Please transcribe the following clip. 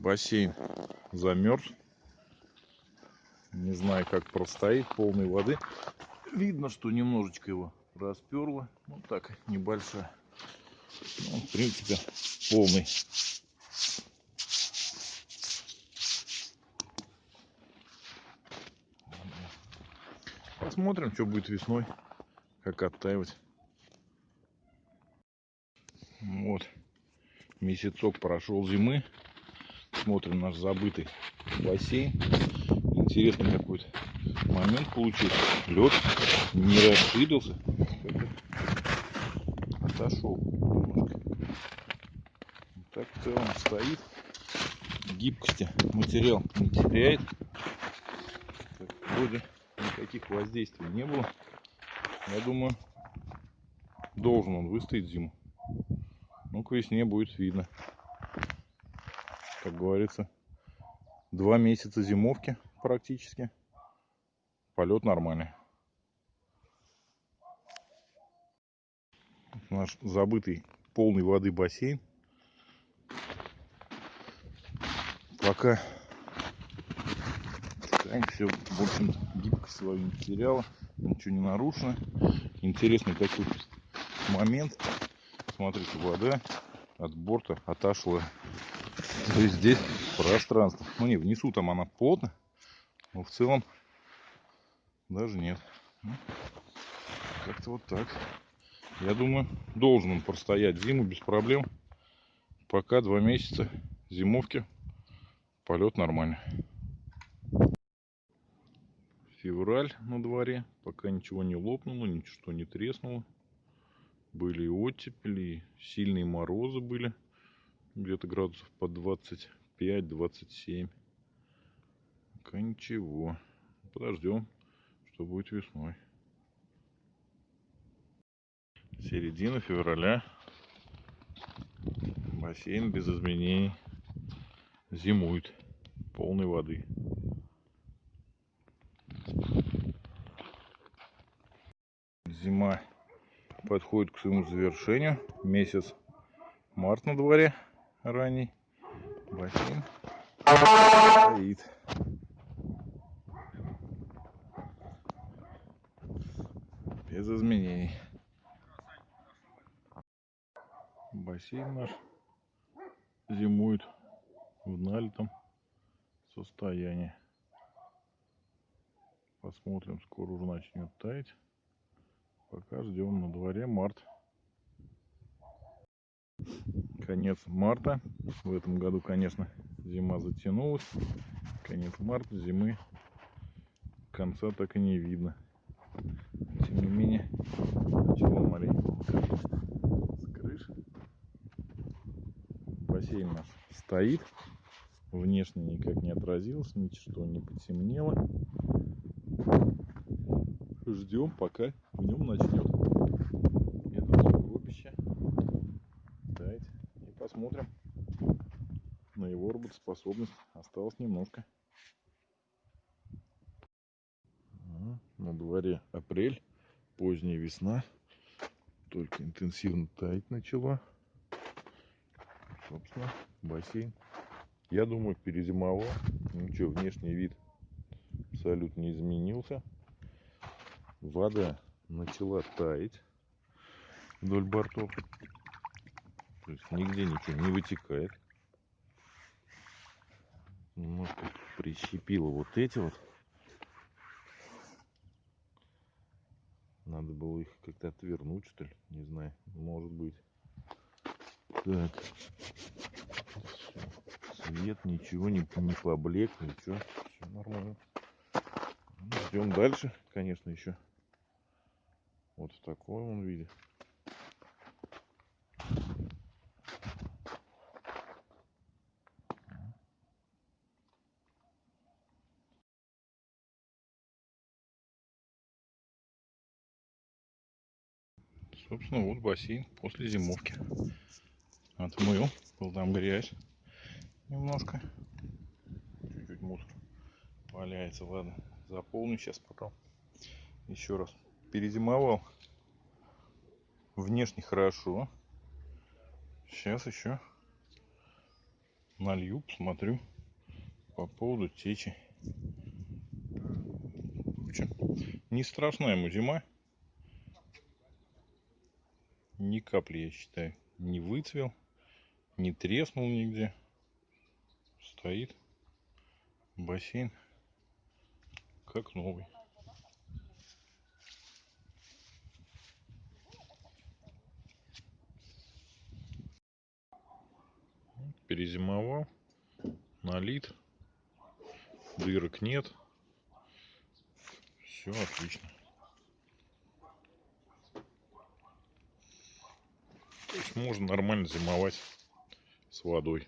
Бассейн замерз. Не знаю, как простоит, полной воды. Видно, что немножечко его расперло. Ну так, небольшая. Ну, в принципе, полный. Посмотрим, что будет весной, как оттаивать. Вот, месяцок прошел зимы. Смотрим наш забытый бассейн. Интересный какой-то момент получился. Лед не расширился. Отошел немножко. Так в целом стоит. Гибкости материал не теряет. Так, вроде никаких воздействий не было. Я думаю, должен он выстоять зиму. Ну, к весне будет видно. Как говорится, два месяца зимовки практически. Полет нормальный. Наш забытый полный воды бассейн. Пока все, в общем гибкость свою не потеряла, ничего не нарушено. Интересный такой момент. Смотрите, вода от борта отошла. То есть здесь пространство. Ну не, внизу там она плотно, но в целом даже нет. Ну, как-то вот так. Я думаю, должен он простоять зиму без проблем. Пока два месяца зимовки полет нормальный. Февраль на дворе. Пока ничего не лопнуло, ничего не треснуло. Были и оттепели, сильные морозы были. Где-то градусов по 25-27. Пока ничего. Подождем, что будет весной. Середина февраля. Бассейн без изменений. Зимует. Полной воды. Зима подходит к своему завершению. Месяц март на дворе ранний. Бассейн стоит. Без изменений. Бассейн наш зимует в налитом состоянии. Посмотрим, скоро уже начнет таять. Пока ждем на дворе март. Конец марта. В этом году, конечно, зима затянулась. Конец марта, зимы конца так и не видно. Тем не менее, начало маленько с крыши. Бассейн наш стоит. Внешне никак не отразился, ничего не потемнело. Ждем, пока в нем начнет это сугробище таять. И посмотрим на его работоспособность. Осталось немножко. На дворе апрель, поздняя весна. Только интенсивно таять начала. Собственно, бассейн. Я думаю, перезимовал. Ничего, внешний вид абсолютно не изменился вода начала таять вдоль бортов. То есть нигде ничего не вытекает. Немножко прищепило вот эти вот. Надо было их как-то отвернуть, что ли. Не знаю. Может быть. Так. Свет, ничего не, не поблек, ничего. Все нормально. Ждем дальше, конечно, еще. Вот в таком он виде. Собственно, вот бассейн после зимовки. Отмыл. Был там грязь немножко. Чуть-чуть мусор валяется. Ладно, заполню сейчас потом. Еще раз перезимовал. Внешне хорошо. Сейчас еще налью, посмотрю по поводу течи. В общем, не страшная ему зима. Ни капли, я считаю, не выцвел, не треснул нигде. Стоит бассейн как новый. Перезимовал, налит, дырок нет. Все отлично. То есть можно нормально зимовать с водой.